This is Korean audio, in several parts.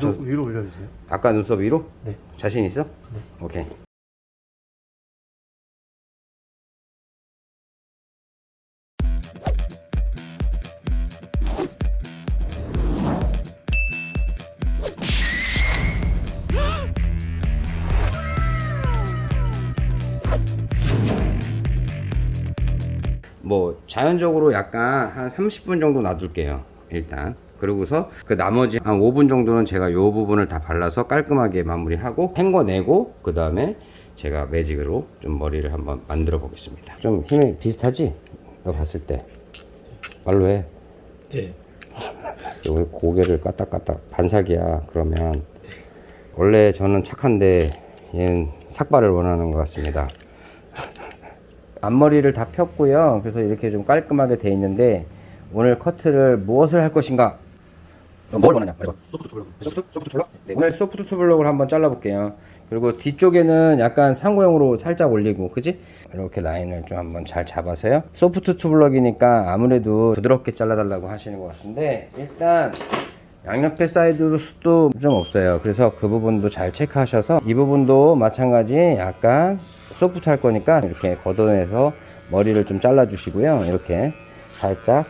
맞춰 위로, 위로 올려주세요. 아까 눈썹 위로? 네. 자신 있어? 네. 오케이. 뭐 자연적으로 약간 한 30분 정도 놔둘게요 일단 그러고서 그 나머지 한 5분 정도는 제가 요 부분을 다 발라서 깔끔하게 마무리하고 헹궈내고 그 다음에 제가 매직으로 좀 머리를 한번 만들어 보겠습니다. 좀 힘이 비슷하지? 너 봤을 때. 말로 해. 네. 여기 고개를 까딱까딱 반삭이야 그러면. 원래 저는 착한데 얘는 삭발을 원하는 것 같습니다. 앞머리를 다 폈고요. 그래서 이렇게 좀 깔끔하게 돼 있는데 오늘 커트를 무엇을 할 것인가? 어, 뭘 원하냐? 말해봐. 소프트 블럭. 소프트, 소프트 블럭? 네, 오늘 소프트 블럭을 한번 잘라볼게요. 그리고 뒤쪽에는 약간 상고형으로 살짝 올리고 그지? 이렇게 라인을 좀 한번 잘 잡아서요. 소프트 투블럭이니까 아무래도 부드럽게 잘라달라고 하시는 것 같은데 일단 양옆에 사이드 숱도 좀 없어요. 그래서 그 부분도 잘 체크하셔서 이 부분도 마찬가지 약간 소프트 할 거니까 이렇게 걷어내서 머리를 좀 잘라 주시고요. 이렇게 살짝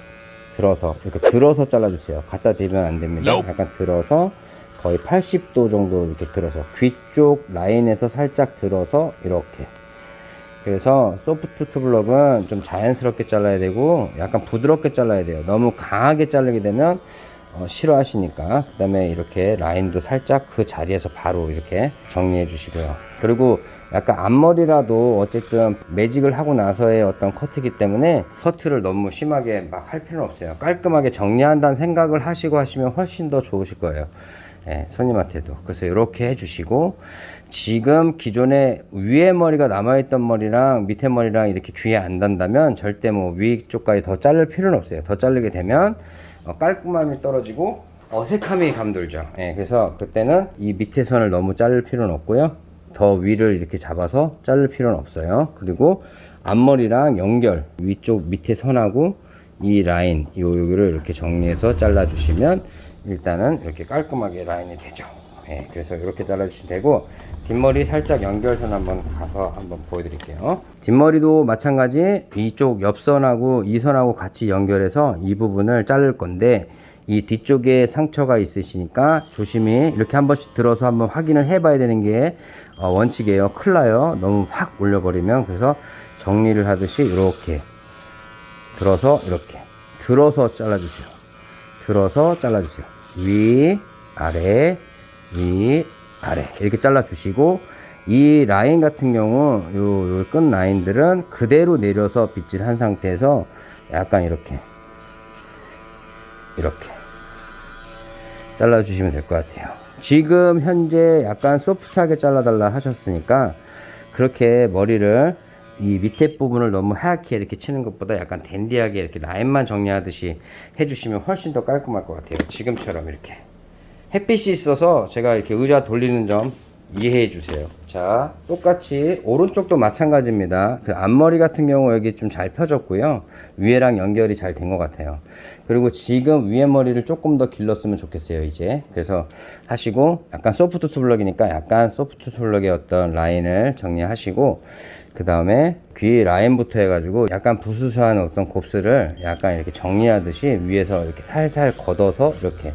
들어서 이렇게 들어서 잘라주세요. 갖다 대면 안 됩니다. 약간 들어서 거의 80도 정도 이렇게 들어서 귀 쪽 라인에서 살짝 들어서 이렇게. 그래서 소프트 투블럭은 좀 자연스럽게 잘라야 되고 약간 부드럽게 잘라야 돼요. 너무 강하게 자르게 되면 어, 싫어하시니까. 그 다음에 이렇게 라인도 살짝 그 자리에서 바로 이렇게 정리해 주시고요. 그리고 약간 앞머리라도 어쨌든 매직을 하고 나서의 어떤 커트이기 때문에 커트를 너무 심하게 막 할 필요는 없어요. 깔끔하게 정리한다는 생각을 하시고 하시면 훨씬 더 좋으실 거예요. 예, 손님한테도. 그래서 이렇게 해주시고 지금 기존에 위에 머리가 남아있던 머리랑 밑에 머리랑 이렇게 귀에 안 닿는다면 절대 뭐 위쪽까지 더 자를 필요는 없어요. 더 자르게 되면 어, 깔끔함이 떨어지고 어색함이 감돌죠. 예, 그래서 그때는 이 밑에 선을 너무 자를 필요는 없고요 더 위를 이렇게 잡아서 자를 필요는 없어요. 그리고 앞머리랑 연결 위쪽 밑에 선하고 이 라인 요 여기를 이렇게 정리해서 잘라 주시면 일단은 이렇게 깔끔하게 라인이 되죠. 예, 그래서 이렇게 잘라 주시면 되고 뒷머리 살짝 연결선 한번 가서 한번 보여드릴게요. 뒷머리도 마찬가지 이쪽 옆선하고 이 선하고 같이 연결해서 이 부분을 자를 건데 이 뒤쪽에 상처가 있으시니까 조심히 이렇게 한 번씩 들어서 한번 확인을 해 봐야 되는 게 어, 원칙이에요. 큰일 나요. 너무 확 올려 버리면. 그래서 정리를 하듯이 이렇게 들어서 이렇게. 들어서 잘라주세요. 들어서 잘라주세요. 위 아래 위 아래. 이렇게 잘라 주시고 이 라인 같은 경우 요, 요 끝 라인들은 그대로 내려서 빗질 한 상태에서 약간 이렇게 이렇게 잘라 주시면 될 것 같아요. 지금 현재 약간 소프트하게 잘라 달라 하셨으니까 그렇게 머리를 이 밑에 부분을 너무 하얗게 이렇게 치는 것보다 약간 댄디하게 이렇게 라인만 정리하듯이 해주시면 훨씬 더 깔끔할 것 같아요. 지금처럼 이렇게. 햇빛이 있어서 제가 이렇게 의자 돌리는 점 이해해 주세요. 자 똑같이 오른쪽도 마찬가지입니다. 그 앞머리 같은 경우 여기 좀 잘 펴졌고요. 위에랑 연결이 잘 된 것 같아요. 그리고 지금 위에 머리를 조금 더 길렀으면 좋겠어요 이제. 그래서 하시고 약간 소프트 투블럭이니까 약간 소프트 투블럭의 어떤 라인을 정리하시고 그 다음에 귀 라인부터 해가지고 약간 부수수한 어떤 곱슬을 약간 이렇게 정리하듯이 위에서 이렇게 살살 걷어서 이렇게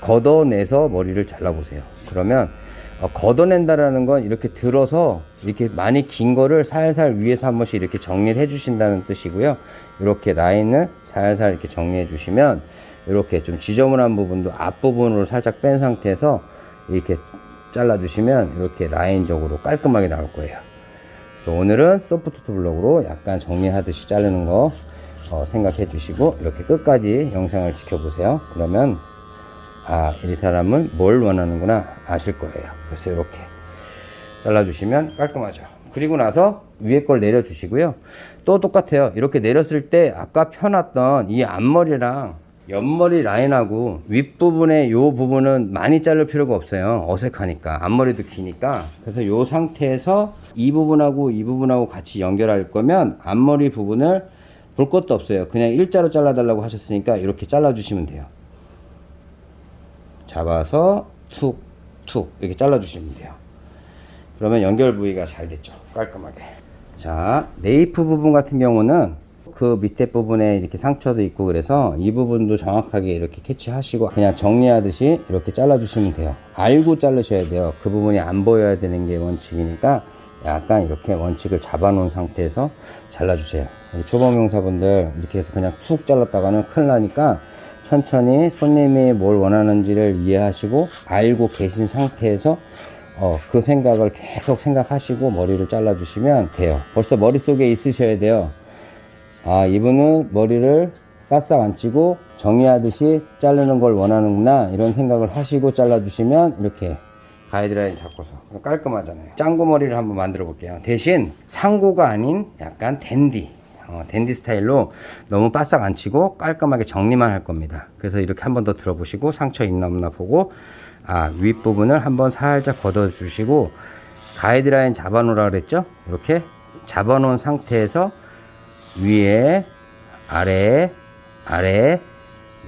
걷어내서 머리를 잘라보세요. 그러면 어, 걷어낸다라는 건 이렇게 들어서 이렇게 많이 긴 거를 살살 위에서 한 번씩 이렇게 정리를 해 주신다는 뜻이고요. 이렇게 라인을 살살 이렇게 정리해 주시면 이렇게 좀 지저분한 부분도 앞부분으로 살짝 뺀 상태에서 이렇게 잘라 주시면 이렇게 라인적으로 깔끔하게 나올 거예요. 그래서 오늘은 소프트 블럭으로 약간 정리하듯이 자르는 거 어, 생각해 주시고 이렇게 끝까지 영상을 지켜보세요. 그러면 아, 이 사람은 뭘 원하는구나 아실 거예요. 그래서 이렇게 잘라주시면 깔끔하죠. 그리고 나서 위에 걸 내려주시고요. 또 똑같아요. 이렇게 내렸을 때 아까 펴놨던 이 앞머리랑 옆머리 라인하고 윗부분의 요 부분은 많이 자를 필요가 없어요. 어색하니까. 앞머리도 기니까. 그래서 요 상태에서 이 부분하고 이 부분하고 같이 연결할 거면 앞머리 부분을 볼 것도 없어요. 그냥 일자로 잘라 달라고 하셨으니까 이렇게 잘라 주시면 돼요. 잡아서 툭, 툭 이렇게 잘라주시면 돼요. 그러면 연결 부위가 잘 됐죠. 깔끔하게. 자, 네이프 부분 같은 경우는 그 밑에 부분에 이렇게 상처도 있고 그래서 이 부분도 정확하게 이렇게 캐치하시고 그냥 정리하듯이 이렇게 잘라주시면 돼요. 알고 자르셔야 돼요. 그 부분이 안 보여야 되는 게 원칙이니까 약간 이렇게 원칙을 잡아놓은 상태에서 잘라주세요. 초보명사분들 이렇게 해서 그냥 툭 잘랐다가는 큰일 나니까 천천히 손님이 뭘 원하는지를 이해하시고 알고 계신 상태에서 어, 그 생각을 계속 생각하시고 머리를 잘라 주시면 돼요. 벌써 머릿속에 있으셔야 돼요. 아, 이분은 머리를 바싹 안 찌고 정리하듯이 자르는 걸 원하는구나. 이런 생각을 하시고 잘라 주시면 이렇게 가이드라인 잡고서 깔끔하잖아요. 짱구 머리를 한번 만들어 볼게요. 대신 상고가 아닌 약간 댄디. 어, 댄디 스타일로 너무 바싹 안 치고 깔끔하게 정리만 할 겁니다. 그래서 이렇게 한 번 더 들어보시고 상처 있나 없나 보고 아, 윗부분을 한번 살짝 걷어 주시고 가이드라인 잡아 놓으라 그랬죠? 이렇게 잡아 놓은 상태에서 위에 아래 아래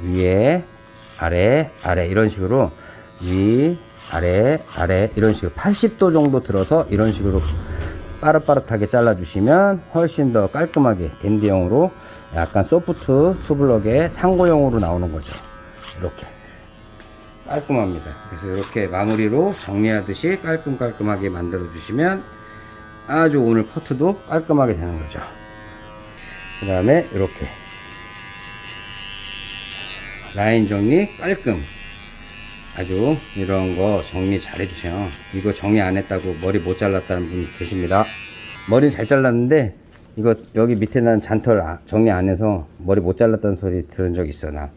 위에 아래 아래 이런 식으로 위 아래 아래 이런 식으로 80도 정도 들어서 이런 식으로 빠릇빠릇하게 잘라 주시면 훨씬 더 깔끔하게 댄디형으로 약간 소프트 투블럭의 상고형으로 나오는 거죠. 이렇게. 깔끔합니다. 그래서 이렇게 마무리로 정리하듯이 깔끔깔끔하게 만들어 주시면 아주 오늘 커트도 깔끔하게 되는 거죠. 그 다음에 이렇게. 라인 정리 깔끔 아주 이런 거 정리 잘 해주세요. 이거 정리 안 했다고 머리 못 잘랐다는 분 계십니다. 머리 잘 잘랐는데 이거 여기 밑에 난 잔털 아- 정리 안 해서 머리 못 잘랐다는 소리 들은 적 있어 나.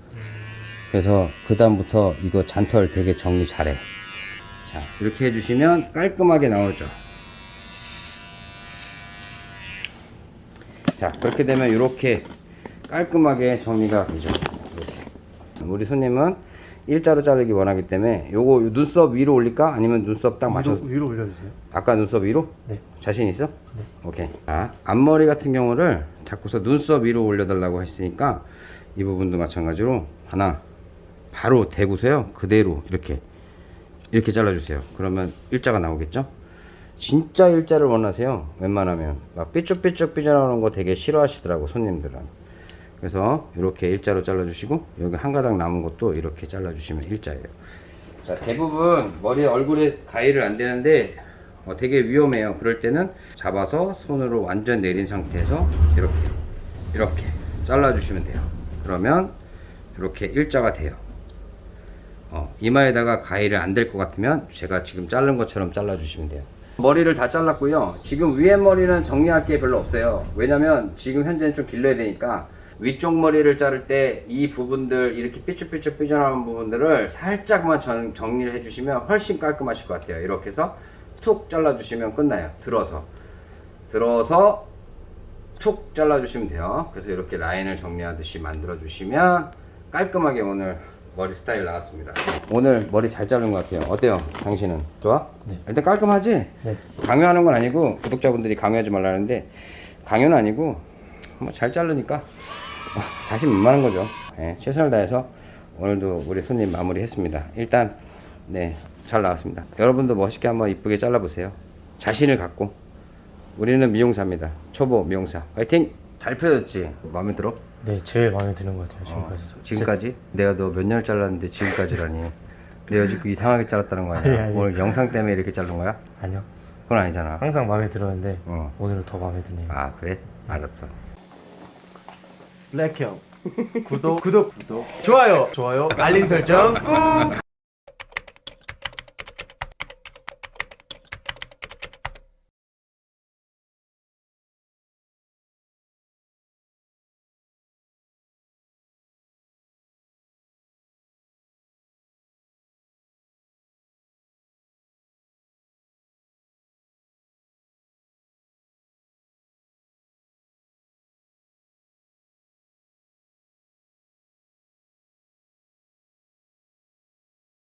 그래서 그 다음부터 이거 잔털 되게 정리 잘해. 자 이렇게 해주시면 깔끔하게 나오죠. 자 그렇게 되면 이렇게 깔끔하게 정리가 되죠. 이렇게. 우리 손님은 일자로 자르기 원하기 때문에 요거 눈썹 위로 올릴까? 아니면 눈썹 딱 맞춰서? 위로, 위로 올려주세요. 아까 눈썹 위로? 네. 자신 있어? 오케이. 아, 앞머리 같은 경우를 자꾸서 눈썹 위로 올려달라고 했으니까 이 부분도 마찬가지로 하나 바로 대고서요. 그대로 이렇게 이렇게 잘라주세요. 그러면 일자가 나오겠죠? 진짜 일자를 원하세요? 웬만하면. 막 삐쭉삐쭉 삐져나오는 거 되게 싫어하시더라고 손님들은 그래서 이렇게 일자로 잘라주시고 여기 한 가닥 남은 것도 이렇게 잘라주시면 일자예요. 자 대부분 머리 얼굴에 가위를 안 대는데 어, 되게 위험해요. 그럴 때는 잡아서 손으로 완전 내린 상태에서 이렇게 이렇게 잘라 주시면 돼요. 그러면 이렇게 일자가 돼요. 어, 이마에다가 가위를 안댈것 같으면 제가 지금 자른 것처럼 잘라 주시면 돼요. 머리를 다 잘랐고요. 지금 위에 머리는 정리할 게 별로 없어요. 왜냐면 지금 현재는 좀 길러야 되니까 위쪽 머리를 자를 때 이 부분들 이렇게 삐쭉삐쭉 삐져나오는 부분들을 살짝만 전- 정리를 해주시면 훨씬 깔끔하실 것 같아요 이렇게 해서 툭 잘라주시면 끝나요 들어서 들어서 툭 잘라주시면 돼요 그래서 이렇게 라인을 정리하듯이 만들어 주시면 깔끔하게 오늘 머리 스타일 나왔습니다 오늘 머리 잘 자른 것 같아요 어때요 당신은 좋아? 네. 일단 깔끔하지? 네. 강요하는 건 아니고 구독자분들이 강요하지 말라는데 강요는 아니고 뭐 잘 자르니까 어, 자신 만만한 거죠 예, 최선을 다해서 오늘도 우리 손님 마무리 했습니다 일단 네잘 나왔습니다 여러분도 멋있게 한번 이쁘게 잘라 보세요 자신을 갖고 우리는 미용사입니다 초보 미용사 화이팅 잘 펴졌지 마음에 들어? 네, 제일 마음에 드는 것 같아요, 어, 지금까지. 지금까지? 내가 너 몇년 잘랐는데 지금까지라니 내가 지금 이상하게 잘랐다는 거 아니야? 아니, 아니. 오늘 영상 때문에 이렇게 자른 거야? 아니요. 그건 아니잖아 항상 마음에 들었는데, 어. 오늘은 더 마음에 드네요. 아 그래? 알았어 블랙형. 구독. 구독 구독. 좋아요. 좋아요. 알림 설정 꾹